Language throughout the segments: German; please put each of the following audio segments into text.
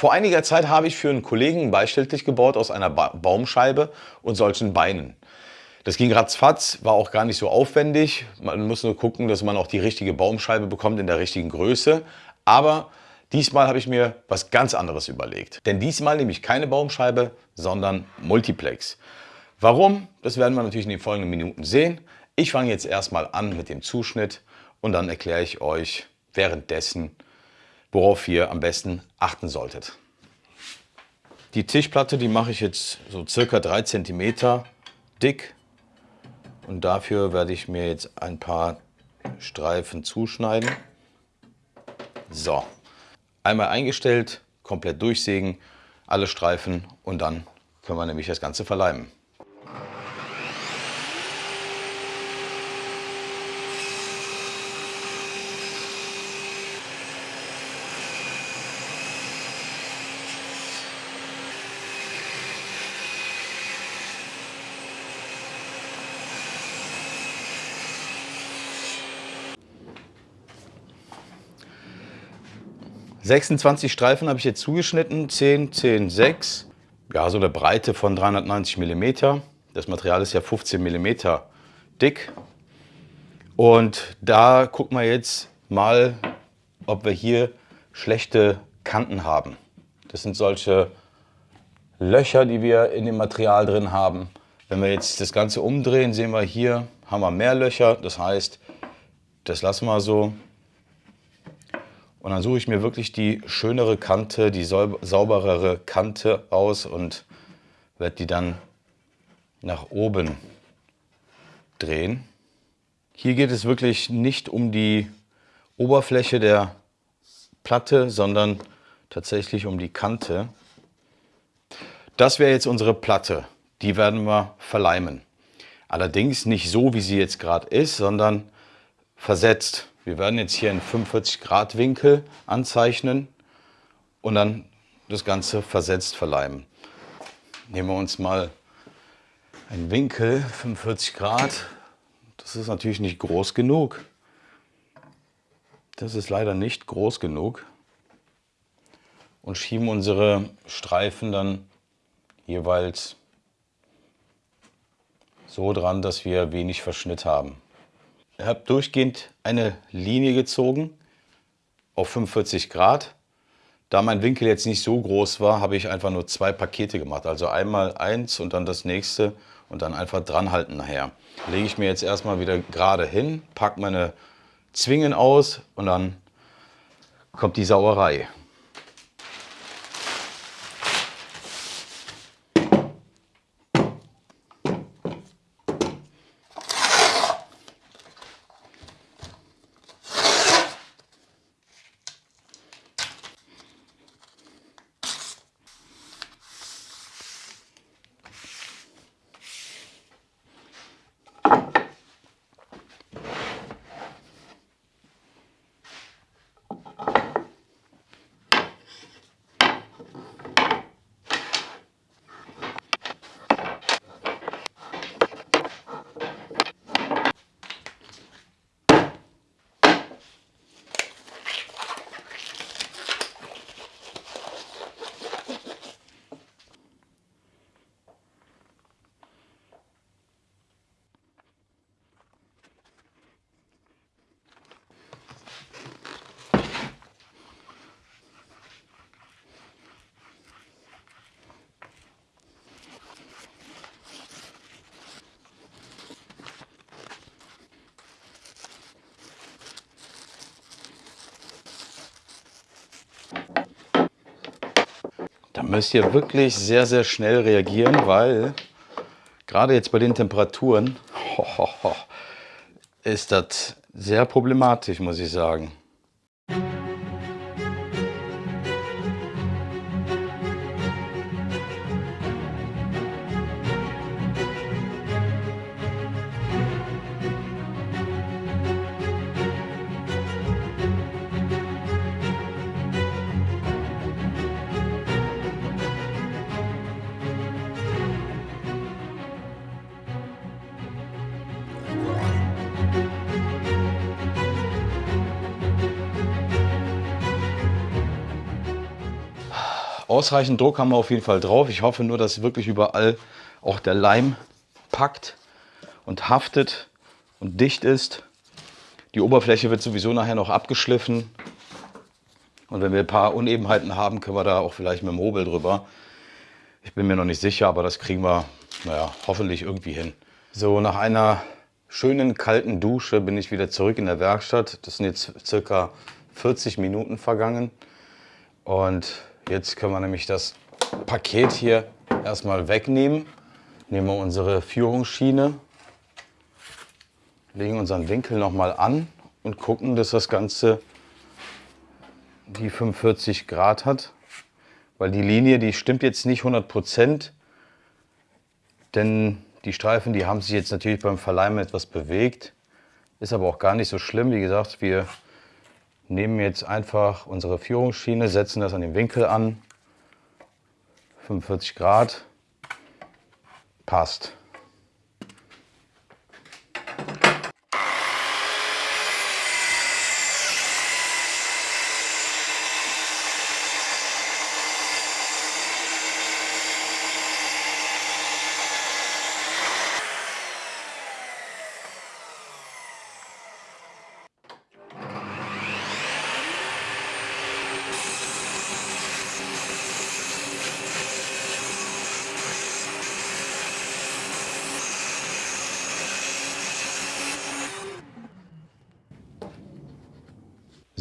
Vor einiger Zeit habe ich für einen Kollegen ein Beistelltisch gebaut aus einer ba Baumscheibe und solchen Beinen. Das ging ratzfatz, war auch gar nicht so aufwendig. Man muss nur gucken, dass man auch die richtige Baumscheibe bekommt in der richtigen Größe. Aber diesmal habe ich mir was ganz anderes überlegt. Denn diesmal nehme ich keine Baumscheibe, sondern Multiplex. Warum? Das werden wir natürlich in den folgenden Minuten sehen. Ich fange jetzt erstmal an mit dem Zuschnitt und dann erkläre ich euch währenddessen, worauf ihr am besten achten solltet. Die Tischplatte, die mache ich jetzt so circa 3 cm dick und dafür werde ich mir jetzt ein paar Streifen zuschneiden. So, einmal eingestellt, komplett durchsägen, alle Streifen und dann können wir nämlich das Ganze verleimen. 26 Streifen habe ich jetzt zugeschnitten, 10, 10, 6. Ja, so eine Breite von 390 mm. Das Material ist ja 15 mm dick. Und da gucken wir jetzt mal, ob wir hier schlechte Kanten haben. Das sind solche Löcher, die wir in dem Material drin haben. Wenn wir jetzt das Ganze umdrehen, sehen wir hier, haben wir mehr Löcher. Das heißt, das lassen wir so. Und dann suche ich mir wirklich die schönere Kante, die sauberere Kante aus und werde die dann nach oben drehen. Hier geht es wirklich nicht um die Oberfläche der Platte, sondern tatsächlich um die Kante. Das wäre jetzt unsere Platte. Die werden wir verleimen. Allerdings nicht so, wie sie jetzt gerade ist, sondern versetzt. Wir werden jetzt hier einen 45 Grad Winkel anzeichnen und dann das Ganze versetzt verleimen. Nehmen wir uns mal einen Winkel, 45 Grad. Das ist natürlich nicht groß genug. Das ist leider nicht groß genug. Und schieben unsere Streifen dann jeweils so dran, dass wir wenig Verschnitt haben. Habe durchgehend eine Linie gezogen auf 45 Grad. Da mein Winkel jetzt nicht so groß war, habe ich einfach nur zwei Pakete gemacht. Also einmal eins und dann das nächste und dann einfach dran halten nachher. Lege ich mir jetzt erstmal wieder gerade hin, packe meine Zwingen aus und dann kommt die Sauerei. Müsst ihr wirklich sehr, sehr schnell reagieren, weil gerade jetzt bei den Temperaturen ho, ho, ho, ist das sehr problematisch, muss ich sagen. Ausreichend Druck haben wir auf jeden Fall drauf. Ich hoffe nur, dass wirklich überall auch der Leim packt und haftet und dicht ist. Die Oberfläche wird sowieso nachher noch abgeschliffen. Und wenn wir ein paar Unebenheiten haben, können wir da auch vielleicht mit dem Hobel drüber. Ich bin mir noch nicht sicher, aber das kriegen wir, naja, hoffentlich irgendwie hin. So, nach einer schönen kalten Dusche bin ich wieder zurück in der Werkstatt. Das sind jetzt circa 40 Minuten vergangen. Und jetzt können wir nämlich das Paket hier erstmal wegnehmen. Nehmen wir unsere Führungsschiene, legen unseren Winkel nochmal an und gucken, dass das Ganze die 45 Grad hat. Weil die Linie, die stimmt jetzt nicht 100 Prozent, denn die Streifen, die haben sich jetzt natürlich beim Verleimen etwas bewegt. Ist aber auch gar nicht so schlimm. Wie gesagt, wir nehmen jetzt einfach unsere Führungsschiene, setzen das an den Winkel an. 45 Grad. Passt.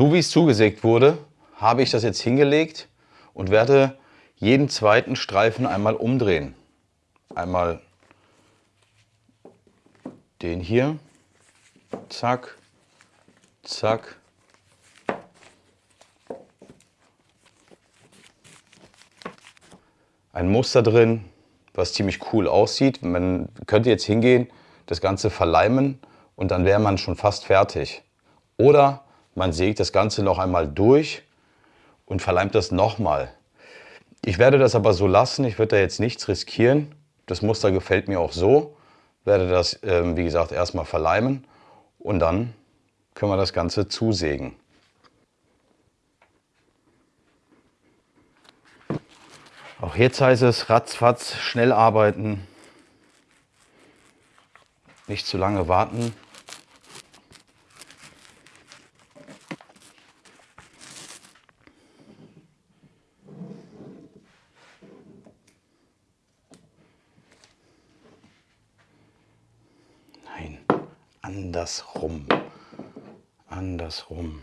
So wie es zugesägt wurde, habe ich das jetzt hingelegt und werde jeden zweiten Streifen einmal umdrehen. Einmal den hier, zack, zack. Ein Muster drin, was ziemlich cool aussieht. Man könnte jetzt hingehen, das Ganze verleimen und dann wäre man schon fast fertig. Oder man sägt das Ganze noch einmal durch und verleimt das nochmal. Ich werde das aber so lassen, ich werde da jetzt nichts riskieren. Das Muster gefällt mir auch so. Werde das, äh, wie gesagt, erstmal verleimen und dann können wir das Ganze zusägen. Auch jetzt heißt es ratzfatz, schnell arbeiten, nicht zu lange warten. Andersrum. Andersrum.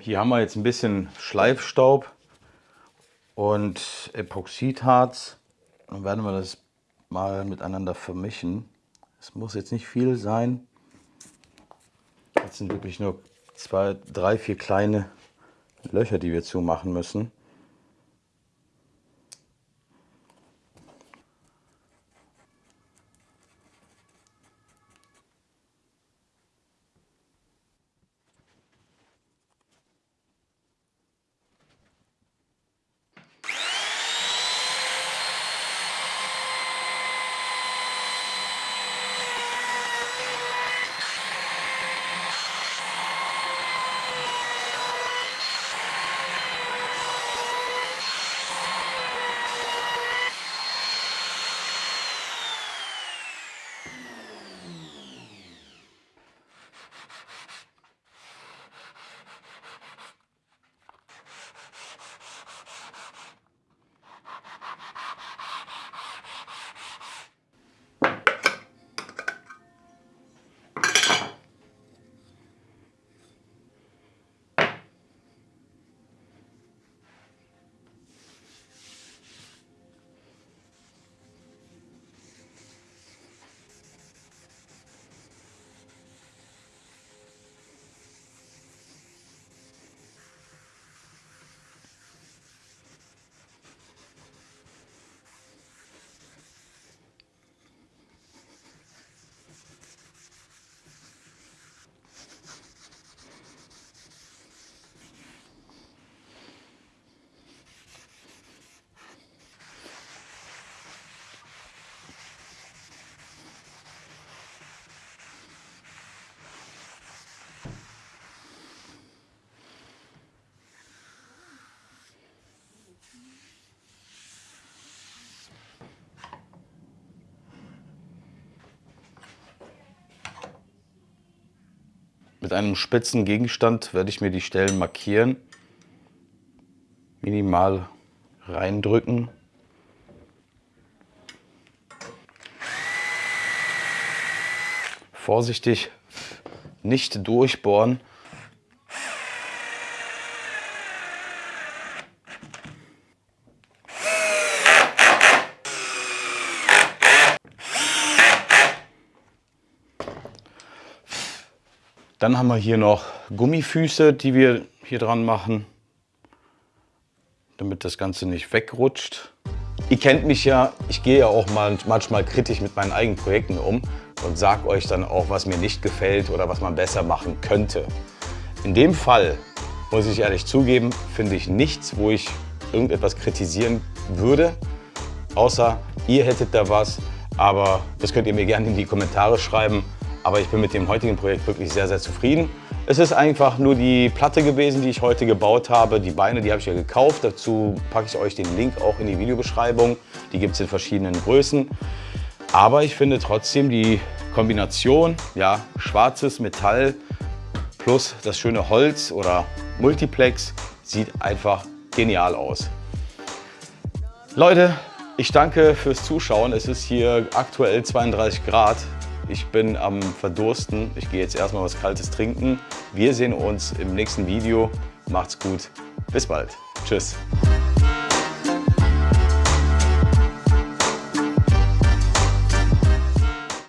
Hier haben wir jetzt ein bisschen Schleifstaub und Epoxidharz. Dann werden wir das mal miteinander vermischen. Es muss jetzt nicht viel sein. Das sind wirklich nur zwei, drei, vier kleine Löcher, die wir zumachen müssen. Mit einem spitzen Gegenstand werde ich mir die Stellen markieren, minimal reindrücken. Vorsichtig nicht durchbohren. Dann haben wir hier noch Gummifüße, die wir hier dran machen, damit das Ganze nicht wegrutscht. Ihr kennt mich ja, ich gehe ja auch mal, manchmal kritisch mit meinen eigenen Projekten um und sage euch dann auch, was mir nicht gefällt oder was man besser machen könnte. In dem Fall, muss ich ehrlich zugeben, finde ich nichts, wo ich irgendetwas kritisieren würde, außer ihr hättet da was, aber das könnt ihr mir gerne in die Kommentare schreiben. Aber ich bin mit dem heutigen Projekt wirklich sehr, sehr zufrieden. Es ist einfach nur die Platte gewesen, die ich heute gebaut habe. Die Beine, die habe ich ja gekauft. Dazu packe ich euch den Link auch in die Videobeschreibung. Die gibt es in verschiedenen Größen. Aber ich finde trotzdem die Kombination, ja, schwarzes Metall plus das schöne Holz oder Multiplex sieht einfach genial aus. Leute, ich danke fürs Zuschauen. Es ist hier aktuell 32 Grad. Ich bin am Verdursten. Ich gehe jetzt erstmal was Kaltes trinken. Wir sehen uns im nächsten Video. Macht's gut. Bis bald. Tschüss.